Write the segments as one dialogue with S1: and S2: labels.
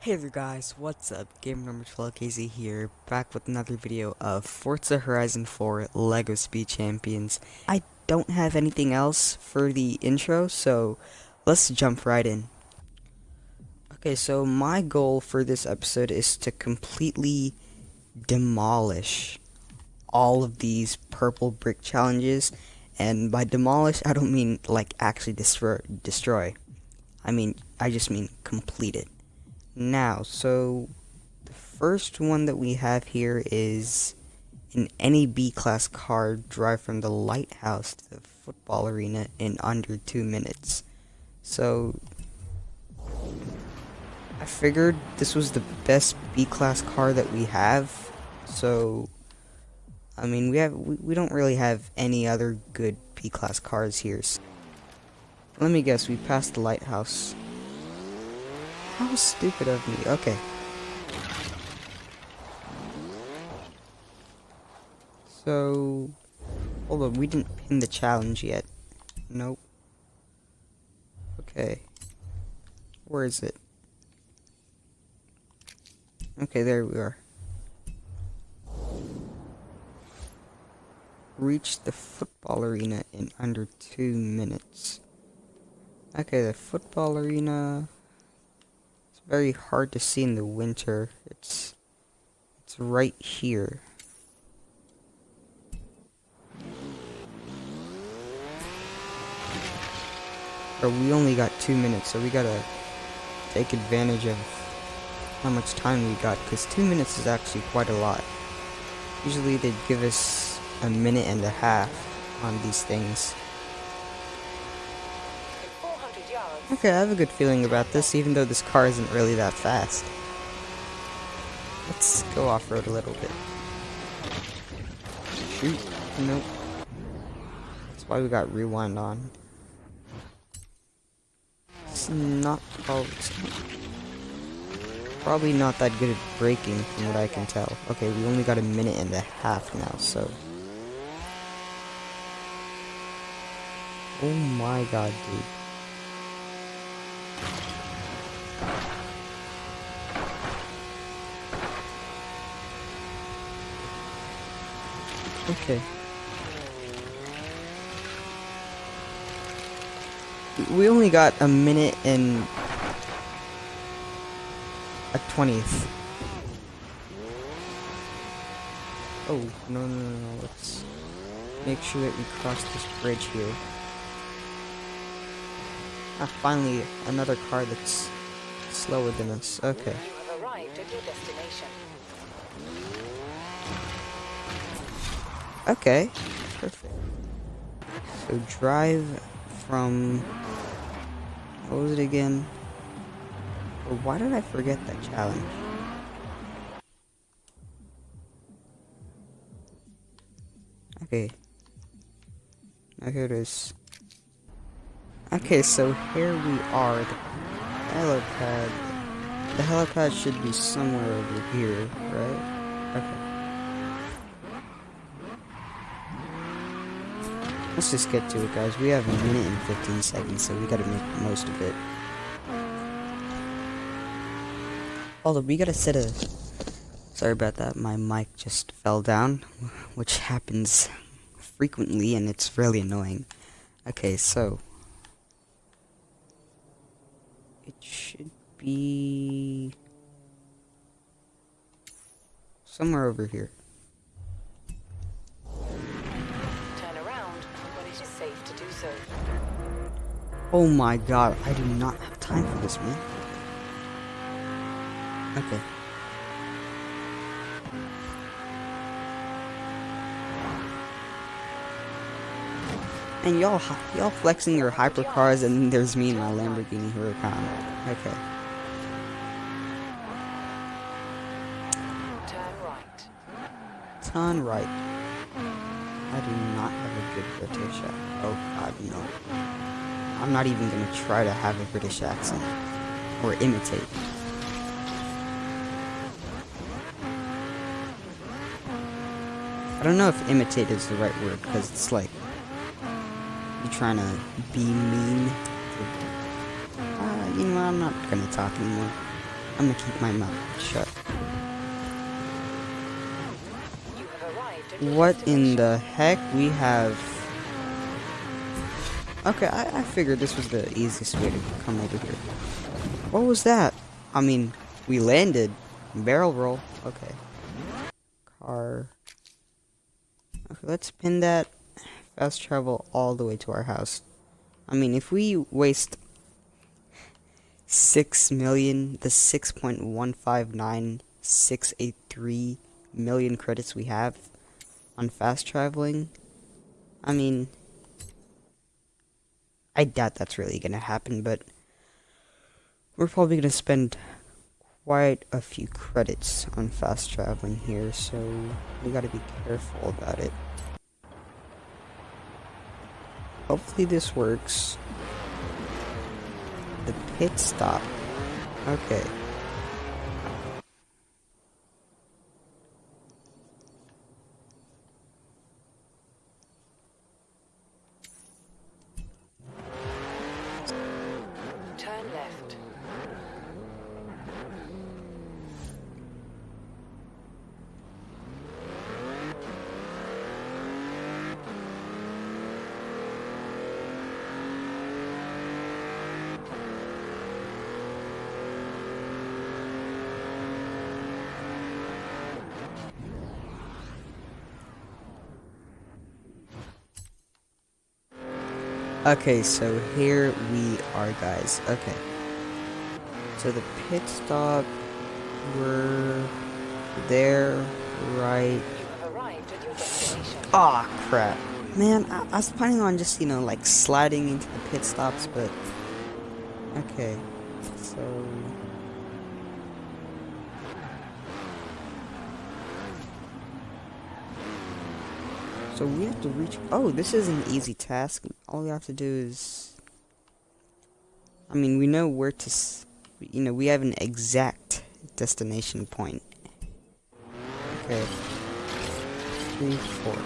S1: Hey there guys, what's up? Gamer number 12KZ here, back with another video of Forza Horizon 4 LEGO Speed Champions. I don't have anything else for the intro, so let's jump right in. Okay, so my goal for this episode is to completely demolish all of these purple brick challenges, and by demolish, I don't mean like actually destroy, destroy. I mean, I just mean complete it. Now, so the first one that we have here is in any B-class car drive from the lighthouse to the football arena in under two minutes. So, I figured this was the best B-class car that we have. So, I mean, we have we, we don't really have any other good B-class cars here. So, let me guess, we passed the lighthouse. How stupid of me. Okay. So, hold on, we didn't pin the challenge yet. Nope. Okay. Where is it? Okay, there we are. Reach the football arena in under two minutes. Okay, the football arena very hard to see in the winter. It's it's right here. Or we only got two minutes, so we gotta take advantage of how much time we got, because two minutes is actually quite a lot. Usually they'd give us a minute and a half on these things. Okay, I have a good feeling about this, even though this car isn't really that fast. Let's go off-road a little bit. Shoot. Nope. That's why we got rewind on. It's not probably, probably not that good at braking from what I can tell. Okay, we only got a minute and a half now, so... Oh my god, dude. Okay. We only got a minute and a twentieth. Oh, no, no, no, no, let's make sure that we cross this bridge here. Ah, finally, another car that's slower than us. Okay. Okay, perfect. So drive from, what was it again? why did I forget that challenge? Okay. Now here it is. Okay, so here we are, the helipad. The helipad should be somewhere over here, right? Okay. Let's just get to it, guys. We have a minute and 15 seconds, so we gotta make the most of it. Although, we gotta set a... Sorry about that, my mic just fell down, which happens frequently, and it's really annoying. Okay, so... It should be... Somewhere over here. Oh my god, I do not have time for this, man. Okay. And y'all y'all flexing your hypercars and there's me in my Lamborghini Huracan. Okay. Turn right. Turn right. I do not have a good accent. Oh god, no. I'm not even gonna try to have a British accent. Or imitate. I don't know if imitate is the right word, because it's like, you're trying to be mean. Uh, you know, I'm not gonna talk anymore. I'm gonna keep my mouth shut. What in the heck? We have... Okay, I, I figured this was the easiest way to come over here. What was that? I mean, we landed. Barrel roll. Okay. Car. Okay, let's pin that. Fast travel all the way to our house. I mean, if we waste 6 million, the 6.159683 million credits we have on fast traveling, I mean, I doubt that's really gonna happen, but we're probably gonna spend quite a few credits on fast traveling here, so we gotta be careful about it. Hopefully this works. The pit stop. Okay. Okay, so here we are, guys. Okay. So the pit stop, we're there, right. Aw, oh, crap. Man, I, I was planning on just, you know, like sliding into the pit stops, but... Okay, so... So we have to reach... Oh, this is an easy task. All we have to do is... I mean, we know where to... You know, we have an exact destination point. Okay. Three, four.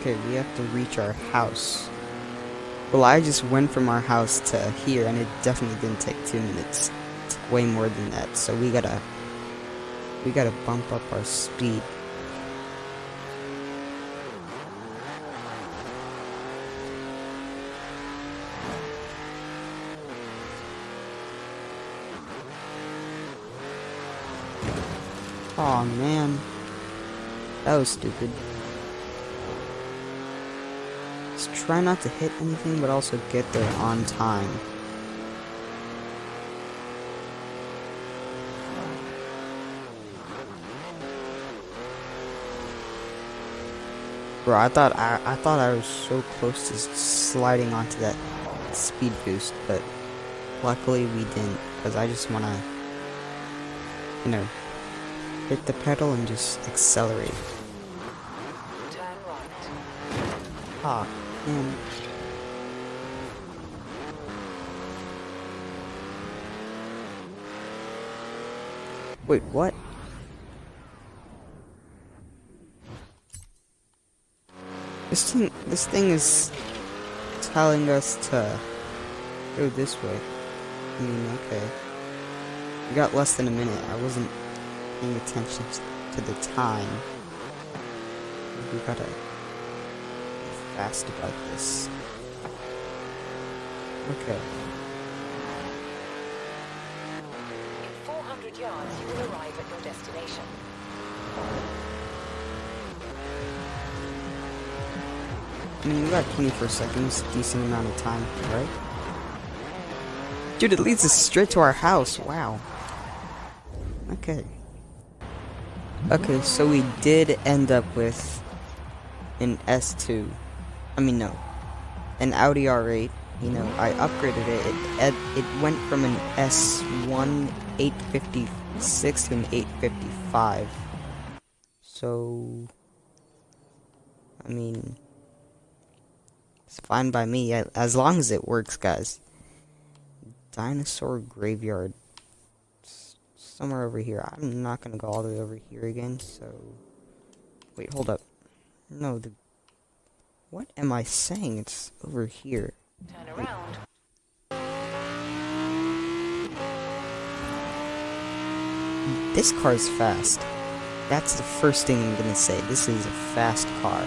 S1: Okay, we have to reach our house. Well, I just went from our house to here, and it definitely didn't take two minutes. It's way more than that, so we gotta... We gotta bump up our speed. Oh, man. That was stupid. Just try not to hit anything, but also get there on time. Bro, I thought I, I thought I was so close to sliding onto that speed boost, but luckily we didn't, because I just want to, you know, hit the pedal and just accelerate. Ah, man. Wait, what? This thing, this thing is telling us to go this way. I mean, okay. We got less than a minute. I wasn't paying attention to the time. We gotta be fast about this. Okay.
S2: In 400 yards, you will arrive at your destination.
S1: I mean, we got 24 seconds, decent amount of time, right? Dude, it leads us straight to our house, wow. Okay. Okay, so we did end up with an S2. I mean, no. An Audi R8. You know, I upgraded it. It, it went from an S1 856 to an 855. So, I mean, it's fine by me, as long as it works, guys. Dinosaur Graveyard somewhere over here. I'm not gonna go all the way over here again, so... Wait, hold up. No, the... What am I saying? It's over here.
S2: Turn around.
S1: this car's fast. That's the first thing I'm gonna say. This is a fast car.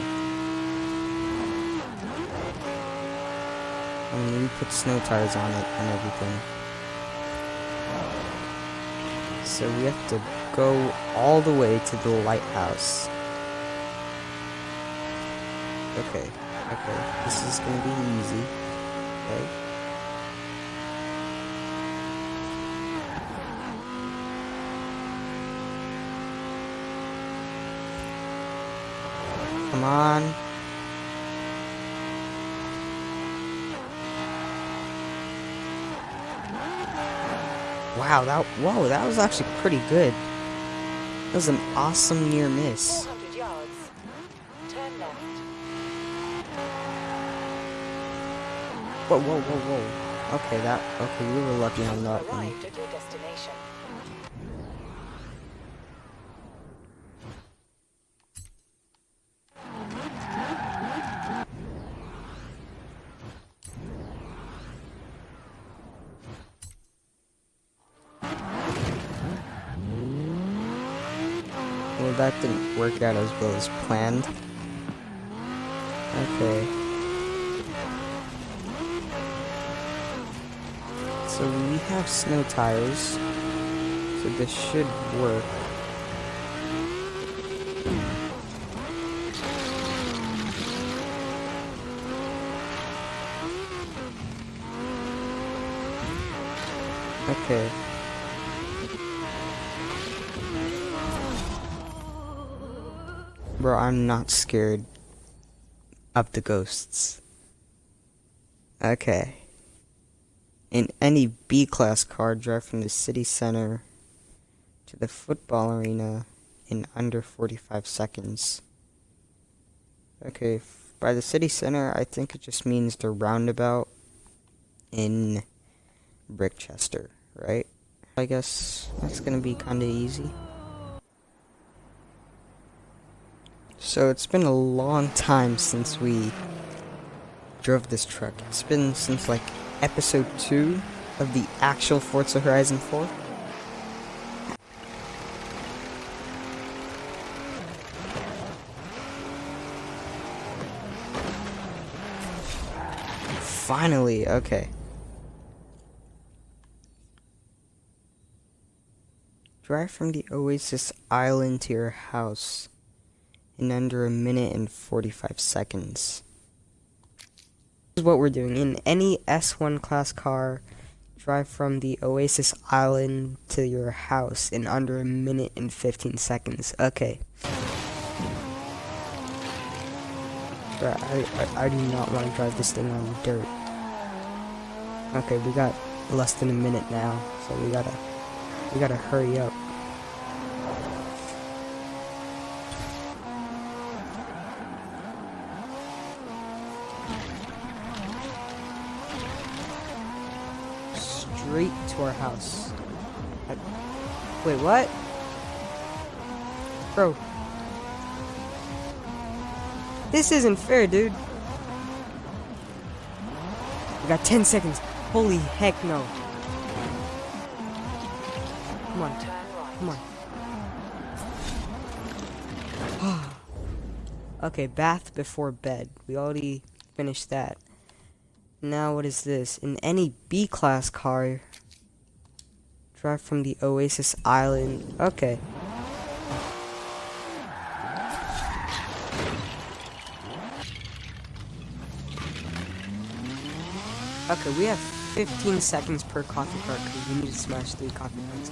S1: I mean, we put snow tires on it and everything. So we have to go all the way to the lighthouse. Okay, okay, this is gonna be easy, okay? Come on. Wow, that whoa, that was actually pretty good. That was an awesome near miss.
S2: 400 yards. Turn left.
S1: Whoa, whoa, whoa, whoa. Okay, that okay, we were lucky on that one.
S2: Arrived at your destination.
S1: Well, that didn't work out as well as planned. Okay. So we have snow tires. So this should work. Okay. Bro, I'm not scared of the ghosts. Okay. In any B class car, drive from the city center to the football arena in under 45 seconds. Okay, by the city center, I think it just means the roundabout in Brickchester, right? I guess that's gonna be kinda easy. So it's been a long time since we drove this truck. It's been since like episode 2 of the actual Forza Horizon 4. Finally, okay. Drive from the Oasis Island to your house in under a minute and 45 seconds. This is what we're doing. In any S1 class car, drive from the Oasis Island to your house in under a minute and 15 seconds. Okay. I, I, I do not want to drive this thing on dirt. Okay, we got less than a minute now, so we gotta, we gotta hurry up. Straight to our house. I- Wait, what? Bro. This isn't fair, dude. We got 10 seconds. Holy heck no. Come on, come on. okay, bath before bed. We already finished that. Now what is this? In any B class car, drive from the Oasis Island. Okay. Okay, we have 15 seconds per coffee cart because we need to smash three coffee carts.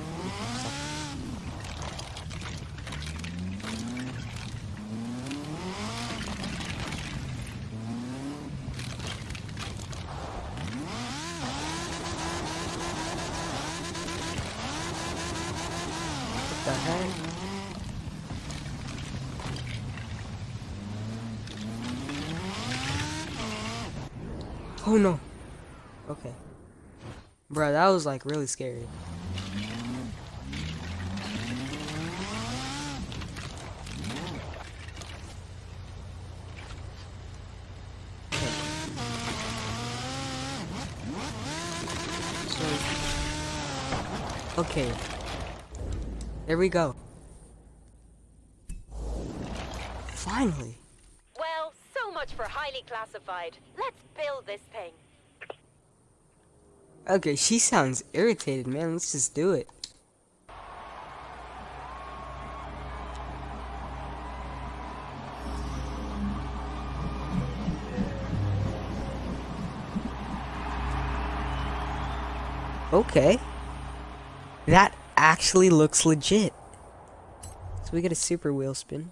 S1: What the heck? Oh no. Okay. Bro, that was like really scary. Okay.
S3: There we go. Finally.
S2: Well, so much for highly classified. Let's this thing.
S3: Okay, she sounds irritated, man. Let's just do it. Okay. That actually looks legit. So we get a super wheel spin.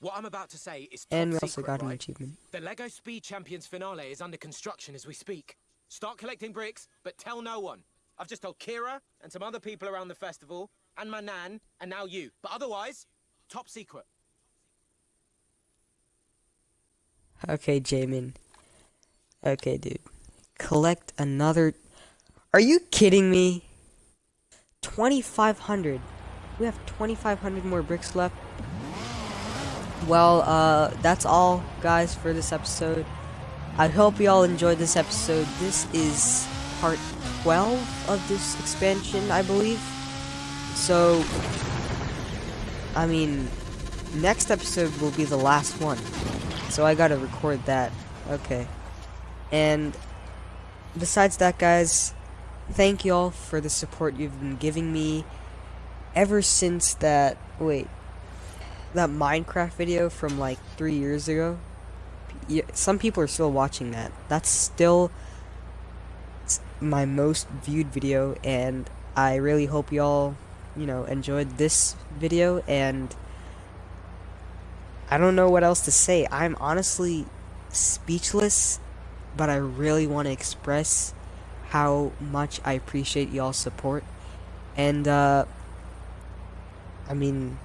S4: What I'm about to say is
S3: And we also
S4: secret,
S3: got an
S4: right?
S3: achievement.
S4: The Lego Speed Champions finale is under construction as we speak. Start collecting bricks, but tell no one. I've just told Kira and some other people around the festival, and my nan, and now you. But otherwise, top secret.
S3: Okay, Jamin. Okay, dude. Collect another. Are you kidding me? 2,500. We have 2,500 more bricks left. Well, uh, that's all, guys, for this episode. I hope you all enjoyed this episode. This is part 12 of this expansion, I believe. So, I mean, next episode will be the last one. So I gotta record that. Okay. And besides that, guys, thank you all for the support you've been giving me ever since that. Wait. That Minecraft video from like three years ago. Some people are still watching that. That's still my most viewed video, and I really hope y'all, you know, enjoyed this video and. I don't know what else to say. I'm honestly speechless, but I really want to express how much I appreciate y'all's support. And, uh, I mean,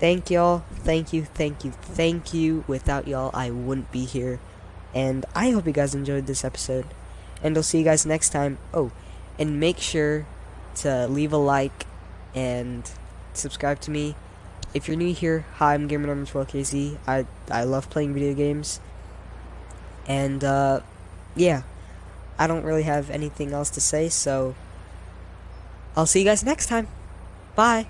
S3: thank y'all. Thank you, thank you, thank you. Without y'all, I wouldn't be here. And I hope you guys enjoyed this episode. And I'll see you guys next time. Oh, and make sure to leave a like and subscribe to me if you're new here, hi, I'm Gamer Number 12KZ. I I love playing video games, and uh, yeah, I don't really have anything else to say, so I'll see you guys next time. Bye.